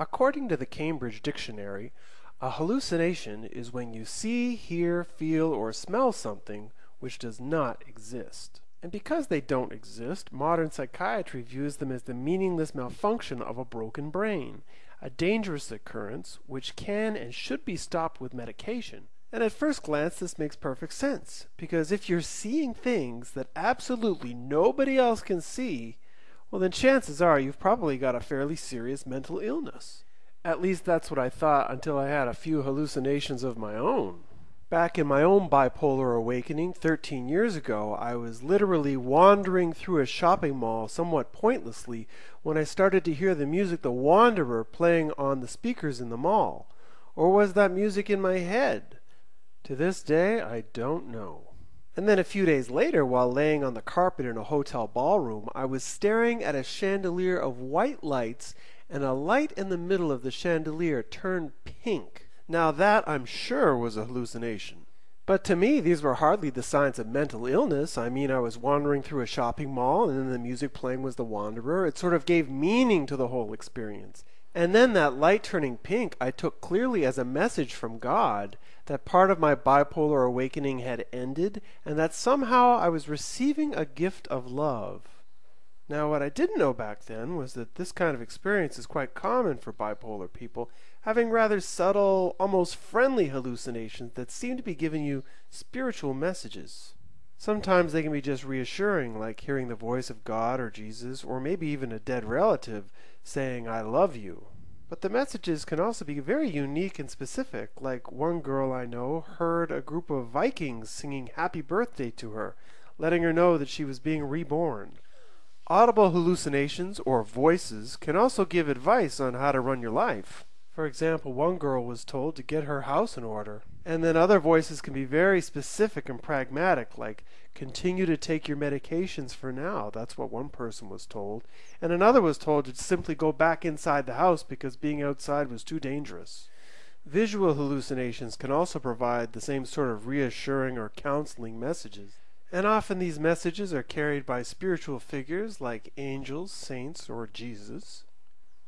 According to the Cambridge Dictionary, a hallucination is when you see, hear, feel, or smell something which does not exist. And because they don't exist, modern psychiatry views them as the meaningless malfunction of a broken brain, a dangerous occurrence which can and should be stopped with medication. And at first glance, this makes perfect sense, because if you're seeing things that absolutely nobody else can see, well, then chances are you've probably got a fairly serious mental illness. At least that's what I thought until I had a few hallucinations of my own. Back in my own bipolar awakening 13 years ago, I was literally wandering through a shopping mall somewhat pointlessly when I started to hear the music The Wanderer playing on the speakers in the mall. Or was that music in my head? To this day, I don't know. And then a few days later, while laying on the carpet in a hotel ballroom, I was staring at a chandelier of white lights, and a light in the middle of the chandelier turned pink. Now that, I'm sure, was a hallucination. But to me, these were hardly the signs of mental illness. I mean, I was wandering through a shopping mall, and then the music playing was The Wanderer. It sort of gave meaning to the whole experience. And then that light turning pink I took clearly as a message from God that part of my bipolar awakening had ended and that somehow I was receiving a gift of love. Now, what I didn't know back then was that this kind of experience is quite common for bipolar people, having rather subtle, almost friendly hallucinations that seem to be giving you spiritual messages. Sometimes they can be just reassuring, like hearing the voice of God or Jesus, or maybe even a dead relative saying, I love you. But the messages can also be very unique and specific, like one girl I know heard a group of Vikings singing happy birthday to her, letting her know that she was being reborn. Audible hallucinations or voices can also give advice on how to run your life. For example, one girl was told to get her house in order. And then other voices can be very specific and pragmatic, like continue to take your medications for now. That's what one person was told. And another was told to simply go back inside the house because being outside was too dangerous. Visual hallucinations can also provide the same sort of reassuring or counseling messages. And often these messages are carried by spiritual figures like angels, saints, or Jesus.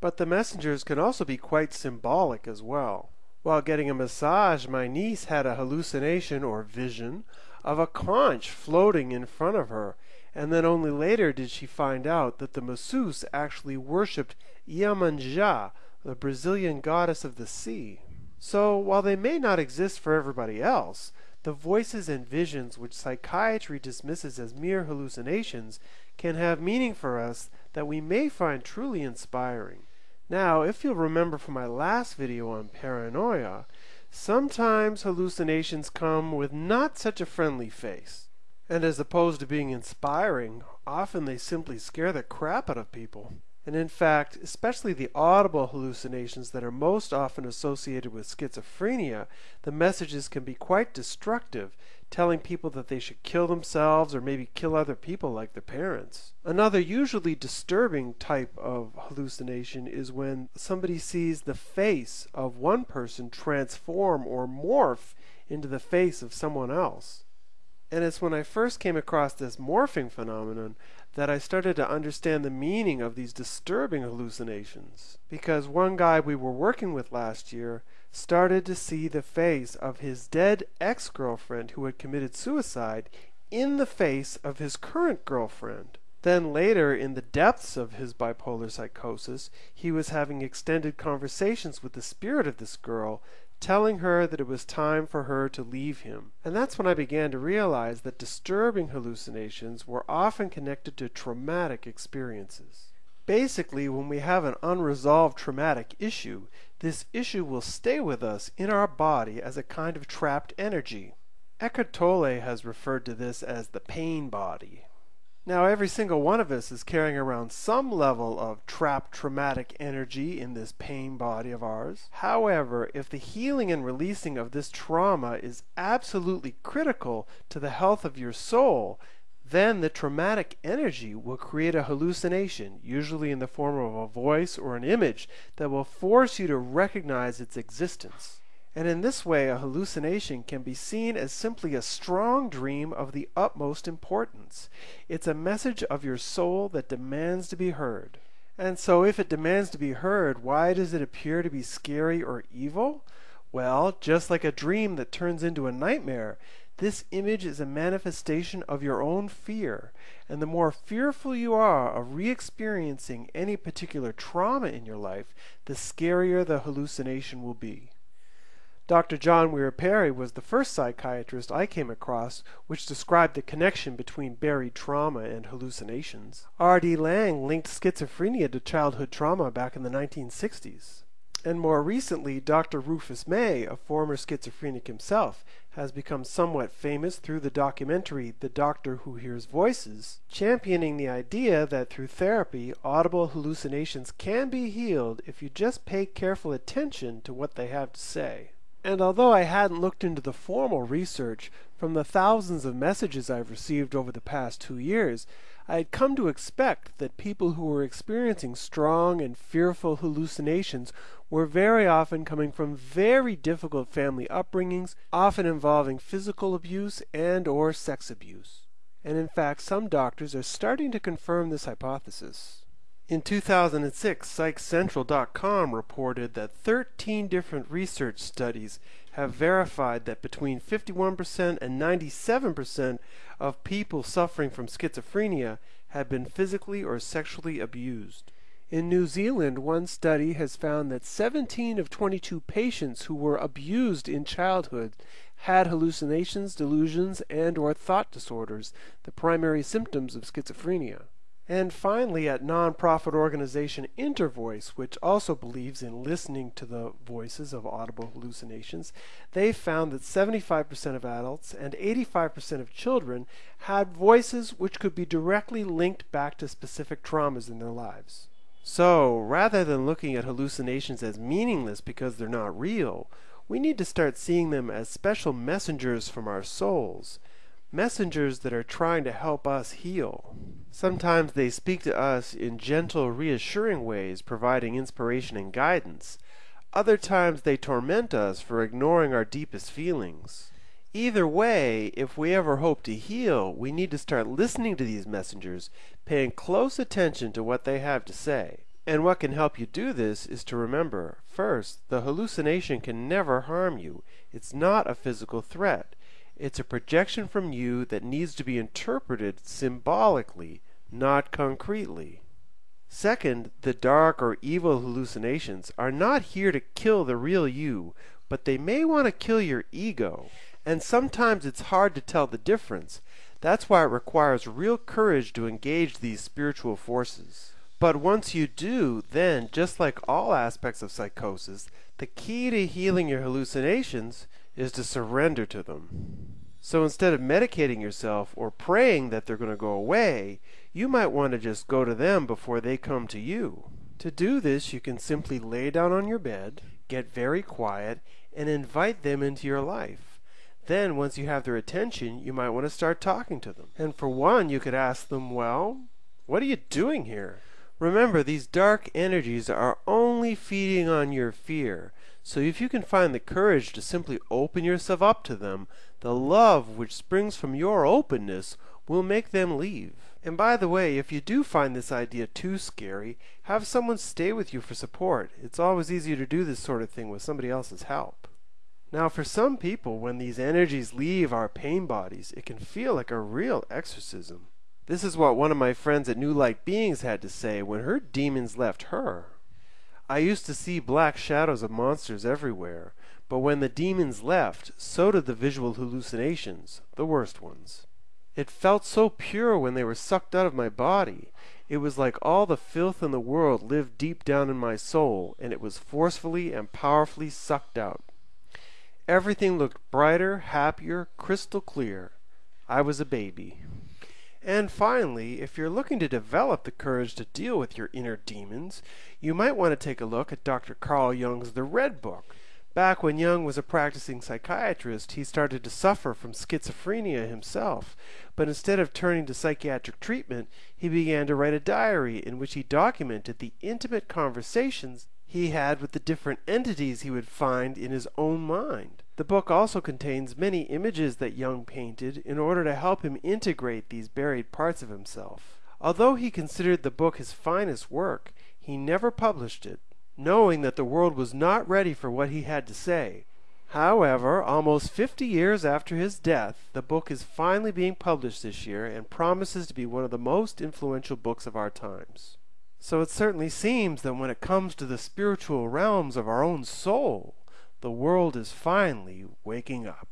But the messengers can also be quite symbolic as well. While getting a massage, my niece had a hallucination or vision of a conch floating in front of her, and then only later did she find out that the masseuse actually worshipped Iemanjá, the Brazilian goddess of the sea. So, while they may not exist for everybody else, the voices and visions which psychiatry dismisses as mere hallucinations can have meaning for us that we may find truly inspiring. Now, if you'll remember from my last video on paranoia, sometimes hallucinations come with not such a friendly face. And as opposed to being inspiring, often they simply scare the crap out of people. And in fact, especially the audible hallucinations that are most often associated with schizophrenia, the messages can be quite destructive, telling people that they should kill themselves or maybe kill other people like their parents. Another usually disturbing type of hallucination is when somebody sees the face of one person transform or morph into the face of someone else. And it's when I first came across this morphing phenomenon that I started to understand the meaning of these disturbing hallucinations. Because one guy we were working with last year started to see the face of his dead ex girlfriend who had committed suicide in the face of his current girlfriend. Then later, in the depths of his bipolar psychosis, he was having extended conversations with the spirit of this girl telling her that it was time for her to leave him. And that's when I began to realize that disturbing hallucinations were often connected to traumatic experiences. Basically, when we have an unresolved traumatic issue, this issue will stay with us in our body as a kind of trapped energy. Eckhart Tolle has referred to this as the pain body. Now, every single one of us is carrying around some level of trapped traumatic energy in this pain body of ours. However, if the healing and releasing of this trauma is absolutely critical to the health of your soul, then the traumatic energy will create a hallucination, usually in the form of a voice or an image, that will force you to recognize its existence. And in this way, a hallucination can be seen as simply a strong dream of the utmost importance. It's a message of your soul that demands to be heard. And so, if it demands to be heard, why does it appear to be scary or evil? Well, just like a dream that turns into a nightmare, this image is a manifestation of your own fear. And the more fearful you are of re experiencing any particular trauma in your life, the scarier the hallucination will be. Dr. John Weir Perry was the first psychiatrist I came across which described the connection between buried trauma and hallucinations. R.D. Laing linked schizophrenia to childhood trauma back in the 1960s. And more recently, Dr. Rufus May, a former schizophrenic himself, has become somewhat famous through the documentary The Doctor Who Hears Voices, championing the idea that through therapy, audible hallucinations can be healed if you just pay careful attention to what they have to say. And although I hadn't looked into the formal research, from the thousands of messages I've received over the past two years, I had come to expect that people who were experiencing strong and fearful hallucinations were very often coming from very difficult family upbringings, often involving physical abuse and or sex abuse. And in fact, some doctors are starting to confirm this hypothesis. In 2006, PsychCentral.com reported that 13 different research studies have verified that between 51% and 97% of people suffering from schizophrenia have been physically or sexually abused. In New Zealand, one study has found that 17 of 22 patients who were abused in childhood had hallucinations, delusions, and or thought disorders, the primary symptoms of schizophrenia. And finally, at nonprofit organization Intervoice, which also believes in listening to the voices of audible hallucinations, they found that 75% of adults and 85% of children had voices which could be directly linked back to specific traumas in their lives. So, rather than looking at hallucinations as meaningless because they're not real, we need to start seeing them as special messengers from our souls messengers that are trying to help us heal. Sometimes they speak to us in gentle, reassuring ways, providing inspiration and guidance. Other times they torment us for ignoring our deepest feelings. Either way, if we ever hope to heal, we need to start listening to these messengers, paying close attention to what they have to say. And what can help you do this is to remember first, the hallucination can never harm you. It's not a physical threat. It's a projection from you that needs to be interpreted symbolically, not concretely. Second, the dark or evil hallucinations are not here to kill the real you, but they may want to kill your ego. And sometimes it's hard to tell the difference. That's why it requires real courage to engage these spiritual forces. But once you do, then, just like all aspects of psychosis, the key to healing your hallucinations is to surrender to them. So instead of medicating yourself or praying that they're going to go away, you might want to just go to them before they come to you. To do this, you can simply lay down on your bed, get very quiet, and invite them into your life. Then, once you have their attention, you might want to start talking to them. And for one, you could ask them, Well, what are you doing here? Remember, these dark energies are only feeding on your fear. So if you can find the courage to simply open yourself up to them, the love which springs from your openness will make them leave. And by the way, if you do find this idea too scary, have someone stay with you for support. It's always easier to do this sort of thing with somebody else's help. Now, for some people, when these energies leave our pain bodies, it can feel like a real exorcism. This is what one of my friends at New Light Beings had to say when her demons left her. I used to see black shadows of monsters everywhere, but when the demons left, so did the visual hallucinations, the worst ones. It felt so pure when they were sucked out of my body. It was like all the filth in the world lived deep down in my soul, and it was forcefully and powerfully sucked out. Everything looked brighter, happier, crystal clear. I was a baby. And finally, if you're looking to develop the courage to deal with your inner demons, you might want to take a look at Dr. Carl Jung's The Red Book. Back when Jung was a practicing psychiatrist, he started to suffer from schizophrenia himself, but instead of turning to psychiatric treatment, he began to write a diary in which he documented the intimate conversations he had with the different entities he would find in his own mind. The book also contains many images that Jung painted in order to help him integrate these buried parts of himself. Although he considered the book his finest work, He never published it, knowing that the world was not ready for what he had to say. However, almost 50 years after his death, the book is finally being published this year and promises to be one of the most influential books of our times. So it certainly seems that when it comes to the spiritual realms of our own soul, the world is finally waking up.